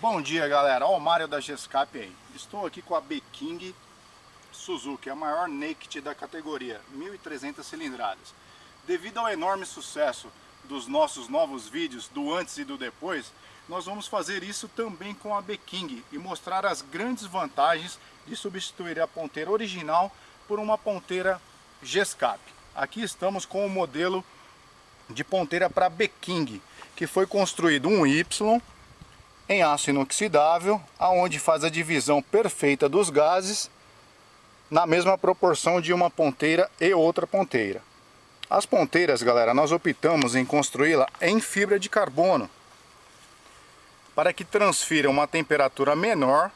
Bom dia galera, Olha o Mário da Gescap aí. Estou aqui com a B-King Suzuki, a maior naked da categoria, 1.300 cilindradas. Devido ao enorme sucesso dos nossos novos vídeos, do antes e do depois, nós vamos fazer isso também com a B-King e mostrar as grandes vantagens de substituir a ponteira original por uma ponteira Gescap. Aqui estamos com o modelo de ponteira para B-King, que foi construído um Y em aço inoxidável, aonde faz a divisão perfeita dos gases na mesma proporção de uma ponteira e outra ponteira. As ponteiras, galera, nós optamos em construí-la em fibra de carbono para que transfira uma temperatura menor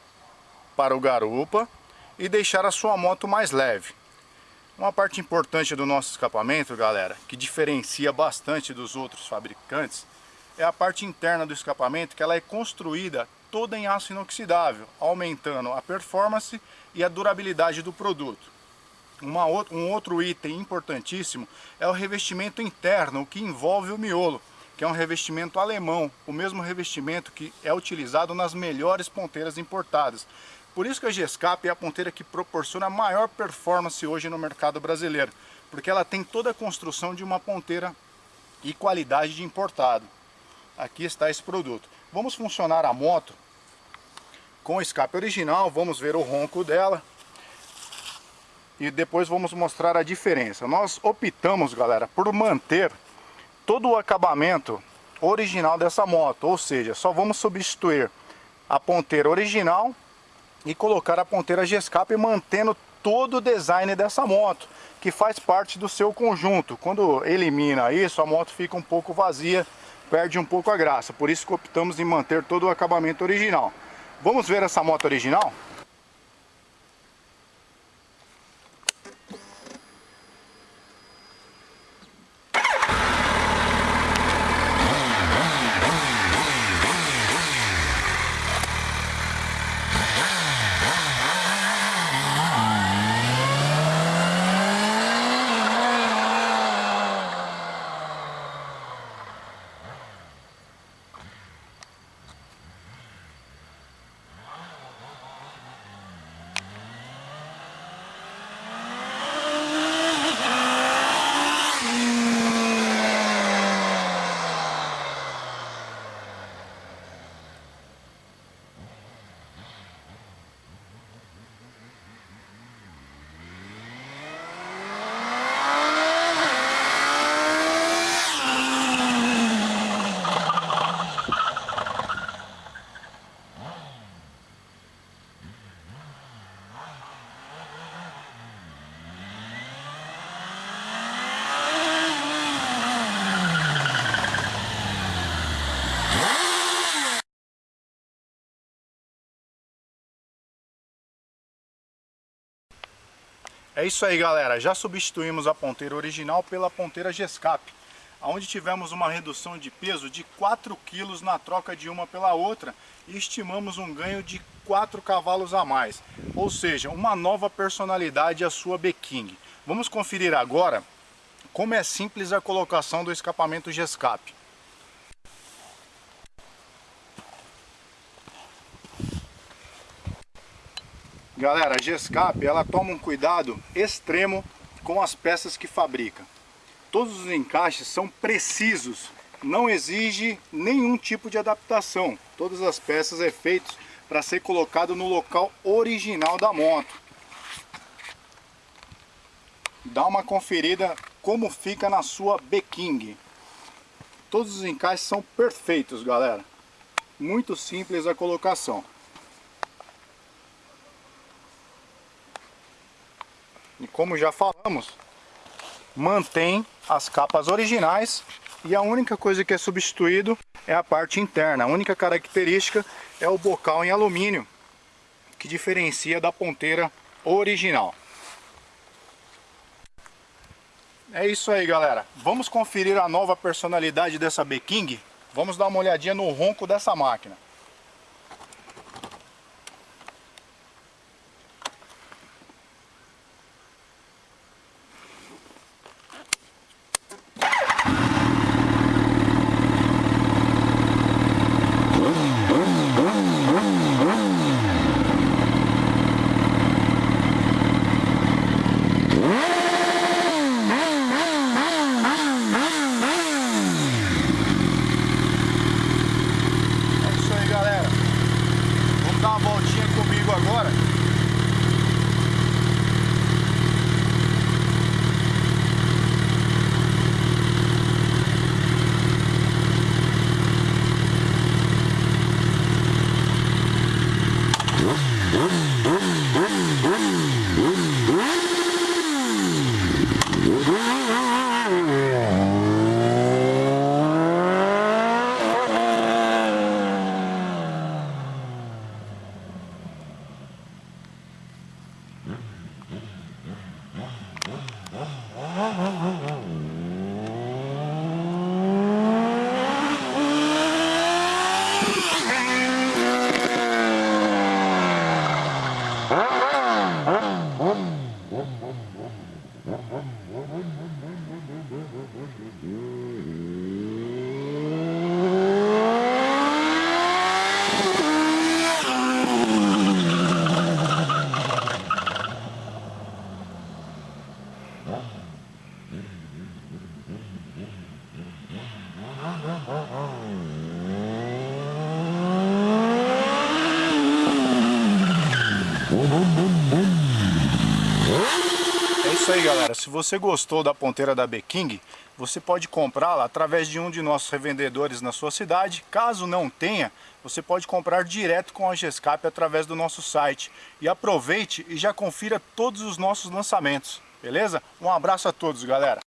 para o garupa e deixar a sua moto mais leve. Uma parte importante do nosso escapamento, galera, que diferencia bastante dos outros fabricantes, é a parte interna do escapamento, que ela é construída toda em aço inoxidável, aumentando a performance e a durabilidade do produto. Uma, um outro item importantíssimo é o revestimento interno, que envolve o miolo, que é um revestimento alemão, o mesmo revestimento que é utilizado nas melhores ponteiras importadas. Por isso que a Gescap é a ponteira que proporciona maior performance hoje no mercado brasileiro, porque ela tem toda a construção de uma ponteira e qualidade de importado aqui está esse produto. Vamos funcionar a moto com o escape original, vamos ver o ronco dela e depois vamos mostrar a diferença. Nós optamos, galera, por manter todo o acabamento original dessa moto, ou seja, só vamos substituir a ponteira original e colocar a ponteira G-Escape mantendo todo o design dessa moto, que faz parte do seu conjunto. Quando elimina isso, a moto fica um pouco vazia perde um pouco a graça. Por isso que optamos em manter todo o acabamento original. Vamos ver essa moto original? É isso aí galera, já substituímos a ponteira original pela ponteira Gescap, onde tivemos uma redução de peso de 4 kg na troca de uma pela outra e estimamos um ganho de 4 cavalos a mais, ou seja, uma nova personalidade à sua B-King. Vamos conferir agora como é simples a colocação do escapamento Gescap. Galera, a Gescap ela toma um cuidado extremo com as peças que fabrica. Todos os encaixes são precisos, não exige nenhum tipo de adaptação. Todas as peças é feitas para ser colocado no local original da moto. Dá uma conferida como fica na sua B-King. Todos os encaixes são perfeitos, galera. Muito simples a colocação. E como já falamos, mantém as capas originais e a única coisa que é substituído é a parte interna. A única característica é o bocal em alumínio, que diferencia da ponteira original. É isso aí, galera. Vamos conferir a nova personalidade dessa B-King? Vamos dar uma olhadinha no ronco dessa máquina. É isso aí galera, se você gostou da ponteira da B-King, você pode comprá-la através de um de nossos revendedores na sua cidade. Caso não tenha, você pode comprar direto com a Gescap através do nosso site. E aproveite e já confira todos os nossos lançamentos, beleza? Um abraço a todos galera!